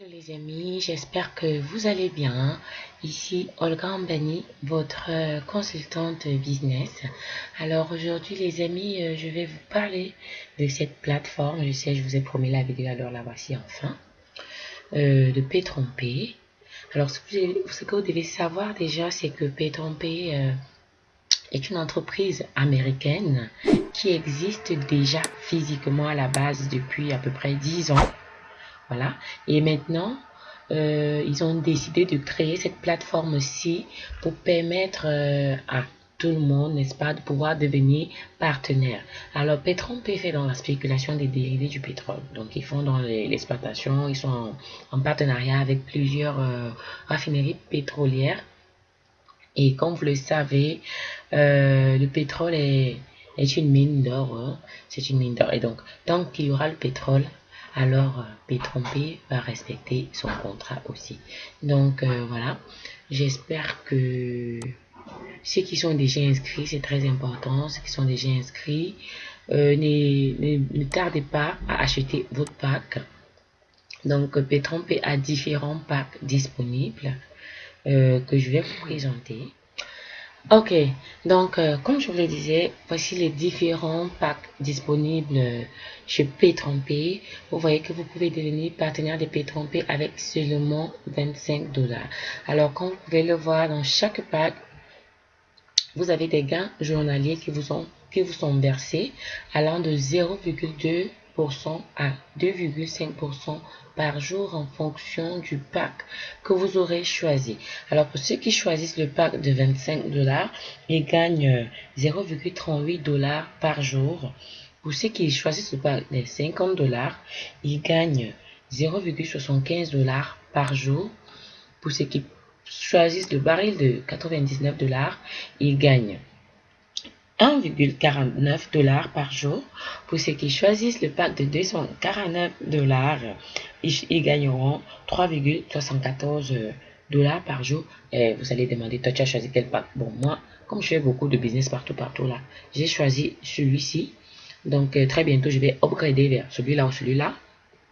Hello les amis, j'espère que vous allez bien. Ici Olga Ambani, votre euh, consultante business. Alors aujourd'hui les amis, euh, je vais vous parler de cette plateforme. Je sais, je vous ai promis la vidéo, alors la voici enfin. Euh, de P-Trompé. Alors ce que, vous devez savoir déjà, c'est que P-Trompé est une entreprise américaine qui existe déjà physiquement à la base depuis à peu près 10 ans voilà. Et maintenant, euh, ils ont décidé de créer cette plateforme-ci pour permettre euh, à tout le monde, n'est-ce pas, de pouvoir devenir partenaire. Alors, Petron fait dans la spéculation des dérivés du pétrole. Donc, ils font dans l'exploitation, ils sont en, partenariat avec plusieurs euh, raffineries pétrolières. Et comme vous le savez, le pétrole est, est une mine d'or. Hein. C'est une mine d'or. Et donc, tant qu'il y aura le pétrole, alors euh, P va respecter son contrat aussi. Donc euh, voilà, j'espère que ceux qui sont déjà inscrits, c'est très important, ceux qui sont déjà inscrits, euh, ne, tardez pas à acheter votre pack. Donc p a différents packs disponibles que je vais vous présenter. Ok, donc euh, comme je vous le disais, voici les différents packs disponibles chez P-Trompé. Vous voyez que vous pouvez devenir partenaire de P-Trompé avec seulement 25 dollars. Alors comme vous pouvez le voir dans chaque pack, vous avez des gains journaliers qui vous, qui vous sont versés allant de 0,2 à 2,5% par jour en fonction du pack que vous aurez choisi. Alors pour ceux qui choisissent le pack de 25 dollars, ils gagnent 0,38 dollars par jour. Pour ceux qui choisissent le pack de 50 dollars, ils gagnent 0,75 dollars par jour. Pour ceux qui choisissent le baril de 99 dollars, ils gagnent 1,49 dollars par jour. Pour ceux qui choisissent le pack de 249 dollars, ils, gagneront 3,74 dollars par jour. Et vous allez demander, toi tu as choisi quel pack? Bon, moi, comme je fais beaucoup de business partout, partout là, j'ai choisi celui-ci. Donc, euh, très bientôt, je vais upgrader vers celui-là ou celui-là.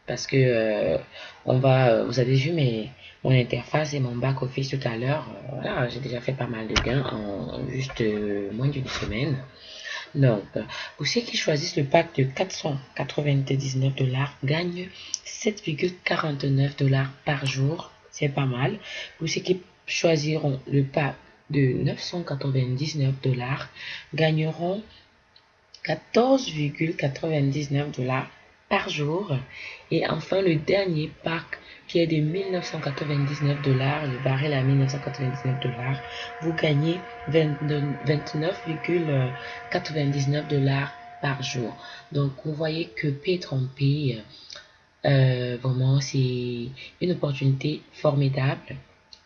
Parce que euh, on va, vous avez vu mes, mon interface et mon back office tout à l'heure. Euh, voilà, j'ai déjà fait pas mal de gains en juste euh, moins d'une semaine. Donc, pour ceux qui choisissent le pack de 499 dollars, gagnent 7,49 dollars par jour. C'est pas mal. Pour ceux qui choisiront le pack de 999 dollars, gagneront 14,99 dollars par jour. Et enfin, le dernier pack qui est de 1999 dollars, le baril à 1999 dollars, vous gagnez 29,99 dollars par jour. Donc, vous voyez que p euh, vraiment, c'est une opportunité formidable,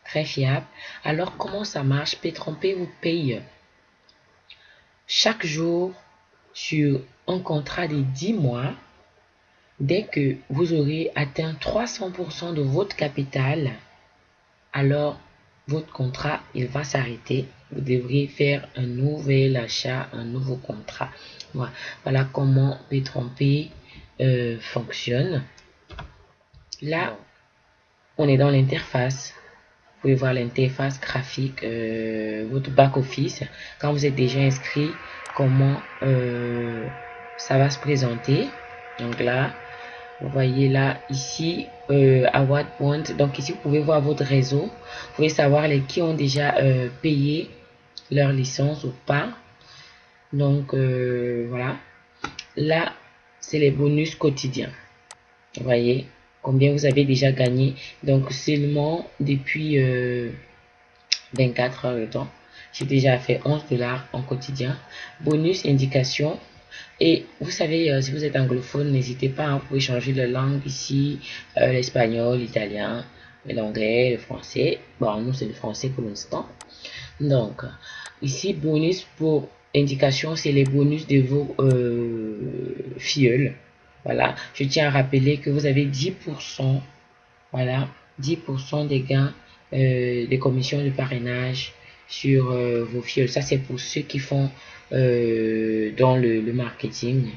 très fiable. Alors, comment ça marche? P vous paye chaque jour sur un contrat de 10 mois Dès que vous aurez atteint 300% de votre capital, alors votre contrat, il va s'arrêter. Vous devrez faire un nouvel achat, un nouveau contrat. Voilà, voilà comment p euh, fonctionne. Là, on est dans l'interface. Vous pouvez voir l'interface graphique, euh, votre back-office. Quand vous êtes déjà inscrit, comment euh, ça va se présenter. Donc là, voyez là, ici, euh, à what point. Donc ici, vous pouvez voir votre réseau. Vous pouvez savoir les qui ont déjà euh, payé leur licence ou pas. Donc, euh, voilà. Là, c'est les bonus quotidiens. Voyez combien vous avez déjà gagné. Donc, seulement depuis 24 heures de temps. J'ai déjà fait 11 dollars en quotidien. Bonus indication et vous savez, euh, si vous êtes anglophone, n'hésitez pas, à vous changer de langue ici, euh, l'espagnol, l'italien, l'anglais, le français. Bon, nous, c'est le français pour l'instant. Donc, ici, bonus pour indication, c'est les bonus de vos euh, filleuls. Voilà, je tiens à rappeler que vous avez 10%, voilà, 10% des gains des commissions de parrainage sur vos filleuls. Ça, c'est pour ceux qui font euh, dans le, marketing.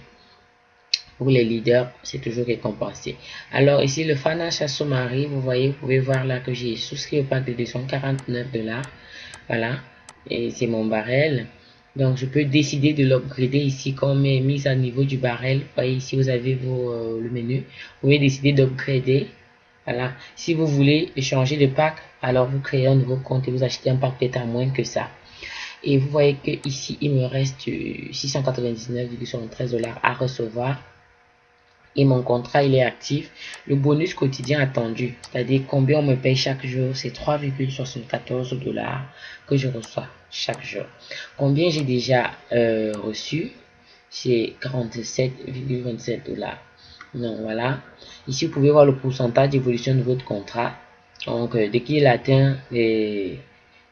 Pour les leaders, c'est toujours récompensé. Alors ici, le Financial Summary, vous voyez, vous pouvez voir là que j'ai souscrit au pack de 249 dollars. Voilà, et c'est mon barrel. Donc, je peux décider de l'upgrader ici comme mise à niveau du barrel. Voyez, ici, vous avez vos, euh, le menu. Vous pouvez décider d'upgrader. Voilà. Si vous voulez changer de pack, alors vous créez un nouveau compte et vous achetez un pack peut-être à moins que ça. Et vous voyez que ici, il me reste 699,73 dollars à recevoir. Et mon contrat, il est actif. Le bonus quotidien attendu, c'est-à-dire combien on me paye chaque jour, c'est 3,74 dollars que je reçois chaque jour. Combien j'ai déjà euh, reçu? C'est 47,27 dollars. Donc voilà. Ici, vous pouvez voir le pourcentage d'évolution de votre contrat. Donc, euh, dès qu'il atteint les,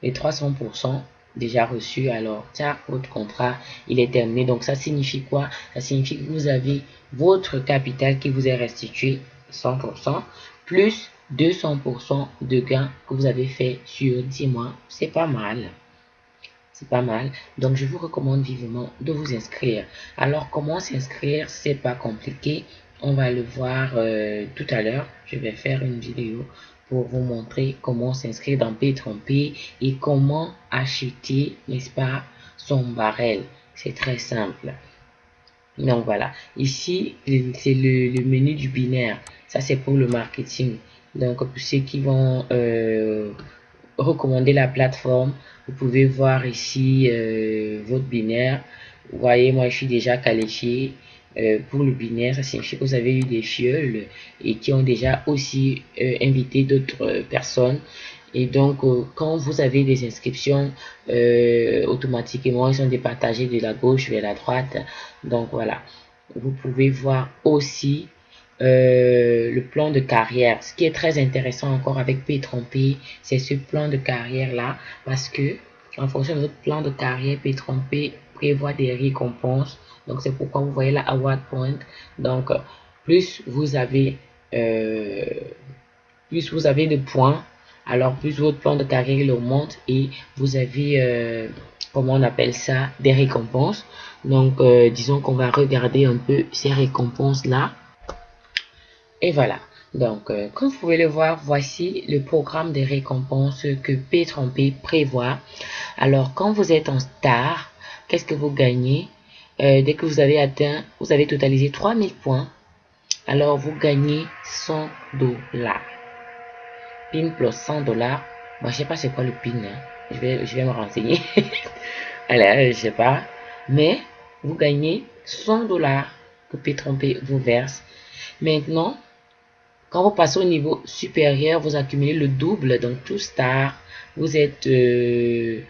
les 300%, déjà reçu, alors ça, votre contrat, il est terminé. Donc ça signifie quoi? Ça signifie que vous avez votre capital qui vous est restitué 100%, plus 200% de gains que vous avez fait sur 10 mois. C'est pas mal. C'est pas mal. Donc, je vous recommande vivement de vous inscrire. Alors, comment s'inscrire? C'est pas compliqué. On va le voir euh, tout à l'heure. Je vais faire une vidéo pour vous montrer comment s'inscrire dans P3P et comment acheter, n'est-ce pas, son barrel. C'est très simple. Donc voilà, ici, c'est le, menu du binaire. Ça, c'est pour le marketing. Donc, pour ceux qui vont euh, recommander la plateforme, vous pouvez voir ici euh, votre binaire. Vous voyez, moi, je suis déjà qualifié. Euh, pour le binaire, ça signifie que vous avez eu des fioles et qui ont déjà aussi euh, invité d'autres personnes. Et donc, euh, quand vous avez des inscriptions, automatiquement, ils sont départagés de la gauche vers la droite. Donc, voilà. Vous pouvez voir aussi le plan de carrière. Ce qui est très intéressant encore avec P3P, c'est ce plan de carrière-là. Parce que, en fonction de votre plan de carrière, P3P prévoit des récompenses donc, c'est pourquoi vous voyez la award point. Donc, plus vous avez, euh, plus vous avez de points, alors plus votre plan de carrière augmente et vous avez, euh, comment on appelle ça, des récompenses. Donc, euh, disons qu'on va regarder un peu ces récompenses-là. Et voilà. Donc, comme vous pouvez le voir, voici le programme de récompenses que P3P prévoit. Alors, quand vous êtes en star, qu'est-ce que vous gagnez? Euh, dès que vous avez atteint, vous avez totalisé 3000 points, alors vous gagnez 100 dollars. PIN plus 100 dollars. Moi, je sais pas c'est quoi le PIN. Hein. Je, vais, me renseigner. Alors, je sais pas. Mais, vous gagnez 100 dollars que P3P vous verse. Maintenant, quand vous passez au niveau supérieur, vous accumulez le double. Donc, tout star, vous êtes, euh,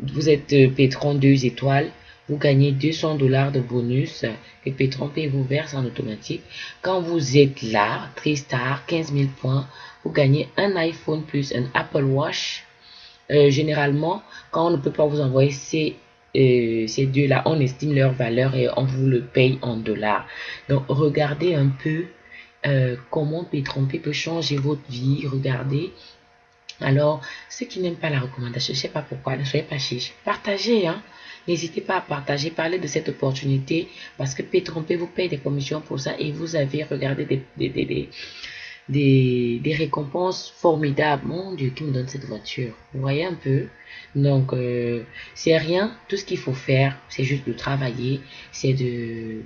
vous êtes euh, Pétron 2 étoiles vous gagnez 200 dollars de bonus que Petron vous verse en automatique. Quand vous êtes là, Tristar, 15 000 points, vous gagnez un iPhone plus un Apple Watch. Euh, généralement, quand on ne peut pas vous envoyer ces, euh, ces deux-là, on estime leur valeur et on vous le paye en dollars. Donc, regardez un peu euh, comment Petron peut changer votre vie. Regardez alors, ceux qui n'aiment pas la recommandation, je ne sais pas pourquoi, ne soyez pas chiche. Partagez, hein. N'hésitez pas à partager, parler de cette opportunité parce que P3P vous paye des commissions pour ça et vous avez regardé des, des, des, récompenses formidables. Mon Dieu, qui me donne cette voiture Vous voyez un peu? Donc, euh, c'est rien. Tout ce qu'il faut faire, c'est juste de travailler, c'est de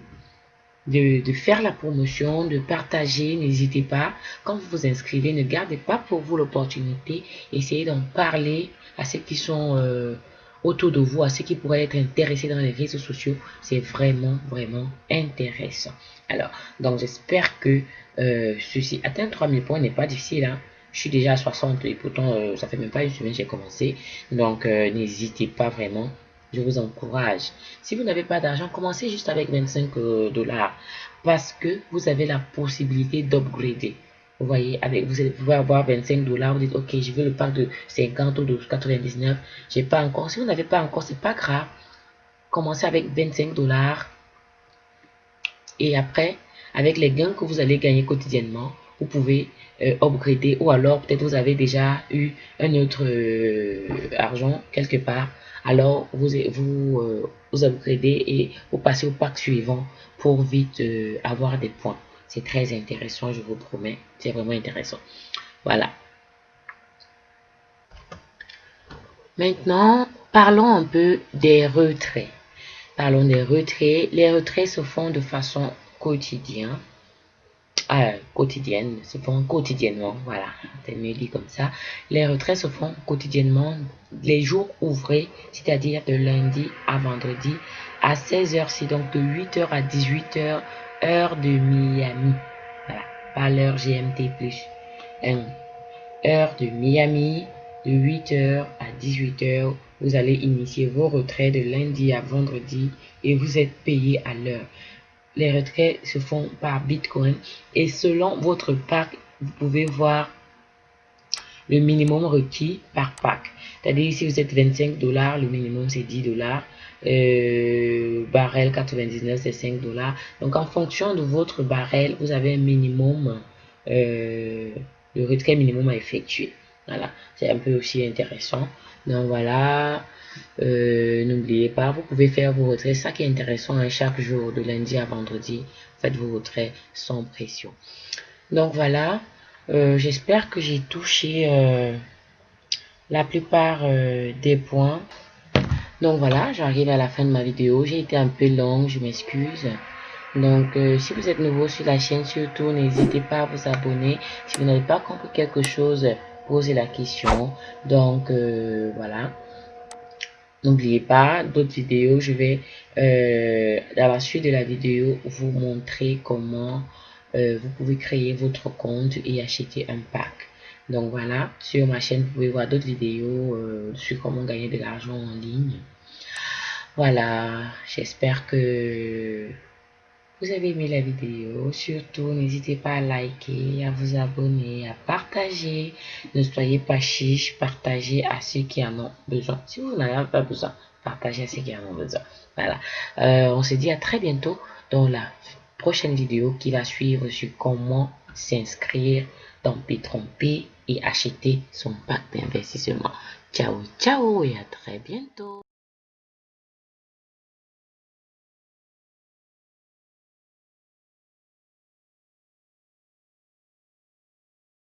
de, faire la promotion, de partager. N'hésitez pas. Quand vous vous inscrivez, ne gardez pas pour vous l'opportunité. Essayez d'en parler à ceux qui sont euh, autour de vous, à ceux qui pourraient être intéressés dans les réseaux sociaux. C'est vraiment, vraiment intéressant. Alors, donc j'espère que euh, ceci, atteindre 3000 points n'est pas difficile. Hein. Je suis déjà à 60 et pourtant euh, ça fait même pas une semaine que j'ai commencé. Donc n'hésitez pas vraiment je vous encourage. Si vous n'avez pas d'argent, commencez juste avec 25 euh, dollars parce que vous avez la possibilité d'upgrader. Vous voyez, avec vous pouvez avoir 25 dollars, vous dites ok, je veux le pack de 50 ou de 99, j'ai pas encore. Si vous n'avez pas encore, c'est pas grave. Commencez avec 25 dollars et après, avec les gains que vous allez gagner quotidiennement, vous pouvez euh, upgrader ou alors peut-être vous avez déjà eu un autre argent quelque part alors vous vous, vous upgradez et vous passez au pack suivant pour vite avoir des points c'est très intéressant je vous promets c'est vraiment intéressant voilà maintenant parlons un peu des retraits Parlons des retraits. Les retraits se font de façon quotidienne. Ah, quotidienne, se font quotidiennement, voilà, c'est mieux comme ça. Les retraits se font quotidiennement les jours ouvrés, c'est-à-dire de lundi à vendredi à 16h, donc de 8h à 18h, heure de Miami. Pas l'heure GMT plus. heure de Miami, de 8h à 18h vous allez initier vos retraits de lundi à vendredi et vous êtes payé à l'heure. Les retraits se font par Bitcoin et selon votre pack, vous pouvez voir le minimum requis par pack. C'est-à-dire si vous êtes 25 dollars, le minimum c'est 10 dollars. Euh, barrel 99 c'est 5 dollars. Donc en fonction de votre barrel, vous avez un minimum, euh, le retrait minimum à effectuer. Voilà, c'est un peu aussi intéressant. Donc voilà, euh, n'oubliez pas, vous pouvez faire vos retraits. Ça qui est intéressant, hein, chaque jour, de lundi à vendredi, faites vos retraits sans pression. Donc voilà, euh, j'espère que j'ai touché euh, la plupart des points. Donc voilà, j'arrive à la fin de ma vidéo. J'ai été un peu longue, je m'excuse. Donc, si vous êtes nouveau sur la chaîne, surtout, n'hésitez pas à vous abonner. Si vous n'avez pas compris quelque chose, poser la question. Donc, euh, voilà. N'oubliez pas, d'autres vidéos, je vais, euh, dans la suite de la vidéo, vous montrer comment euh, vous pouvez créer votre compte et acheter un pack. Donc voilà, sur ma chaîne, vous pouvez voir d'autres vidéos sur comment gagner de l'argent en ligne. Voilà, j'espère que vous avez aimé la vidéo, surtout n'hésitez pas à liker, à vous abonner, à partager. Ne soyez pas chiche, partagez à ceux qui en ont besoin. Si vous n'en avez pas besoin, partagez à ceux qui en ont besoin. Voilà. Euh, on se dit à très bientôt dans la prochaine vidéo qui va suivre sur comment s'inscrire dans Petron P et acheter son pack d'investissement. Ciao, ciao et à très bientôt.